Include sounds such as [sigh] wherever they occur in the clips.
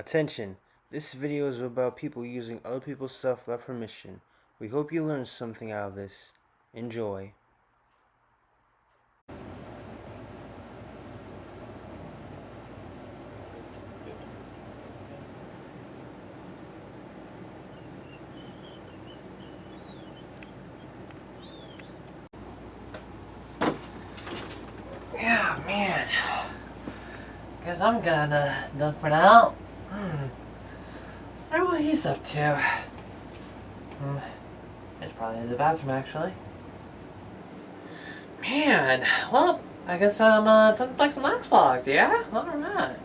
Attention, this video is about people using other people's stuff without permission. We hope you learned something out of this. Enjoy. Yeah, man. Guess I'm kinda done for now. What he's up to. Hmm. It's probably in the bathroom, actually. Man, well, I guess I'm uh, done playing some Xbox, yeah? Alright.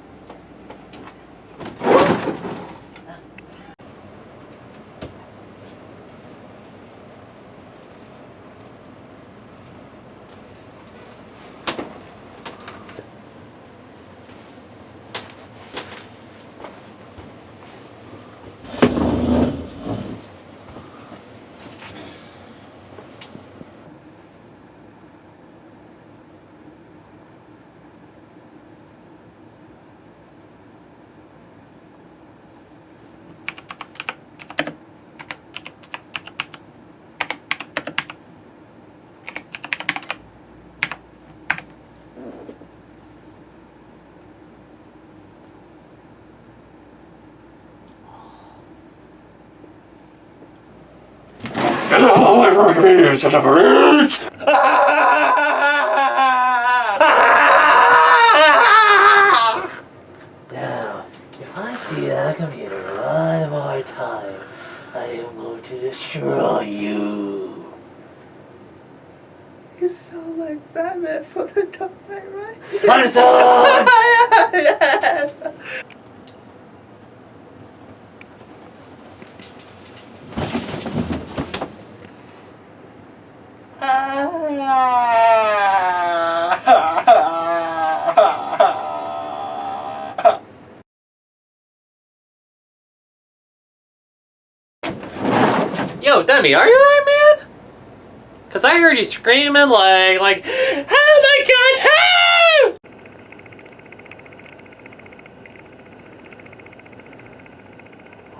Hello, everybody, set up Now, if I see that computer one more time, I am going to destroy you. You sound like Batman from the Dark Knight Rises. Partisan! [laughs] Yo, Demi, are you alright, man? Cause I heard you screaming like, like, oh my god, help!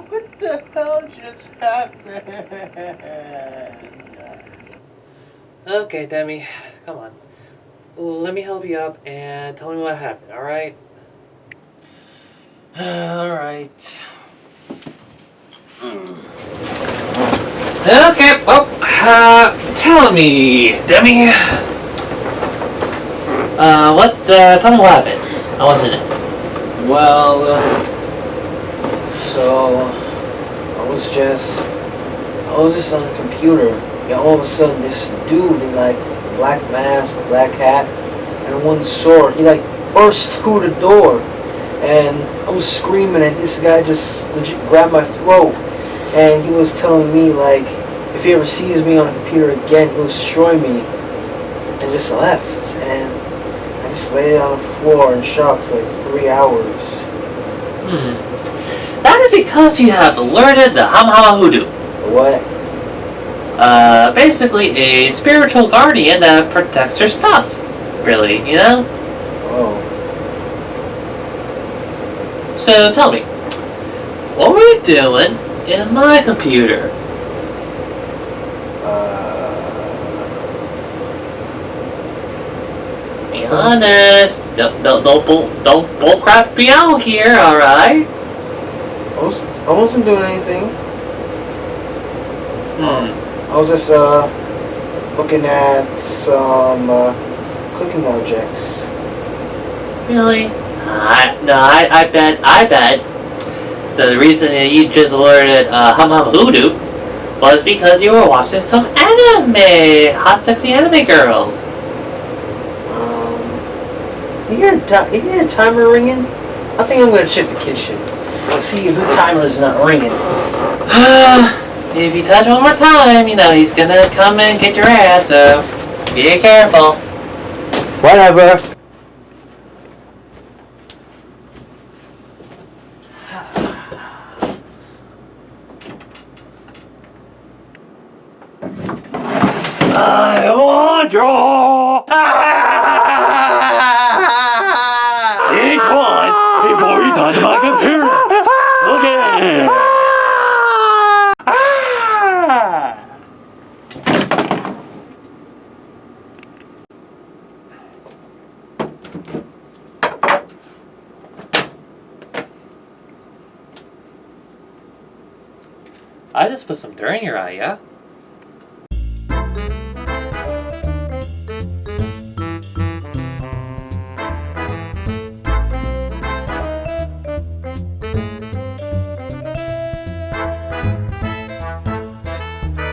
What the hell just happened? Okay, Demi, come on. Let me help you up and tell me what happened, alright? [sighs] Alright. Okay, well, uh, tell me, Demi. Uh, what, uh, tell me what happened. I wasn't it. Well, uh, so I was just I was just on the computer, and all of a sudden this dude in like a black mask, a black hat, and one sword, he like burst through the door, and I was screaming, and this guy just legit grabbed my throat, and he was telling me like if he ever sees me on a computer again, he'll destroy me, and just left, and I just laid on the floor in shock for like three hours. Hmm. That is because you have alerted the Hamahama Hoodoo. What? Uh, basically a spiritual guardian that protects her stuff. Really, you know? Oh. So tell me, what were you doing in my computer? Uh, Be honest. Don't don't don't bull don't bullcrap me out here, all right? I, was, I wasn't doing anything. Hmm. I was just uh, looking at some uh, cooking objects. Really? I no, I I bet I bet the reason that you just alerted uh, Hum Hum Hoodoo was because you were watching some anime, hot sexy anime girls. Um, you hear, a you hear a timer ringing? I think I'm gonna check the kitchen. See if the timer is not ringing. [sighs] [sighs] [sighs] if you touch one more time, you know he's gonna come and get your ass. So be careful. Whatever. I want you! Think twice before you touch my computer! I just put some dirt in your eye, yeah?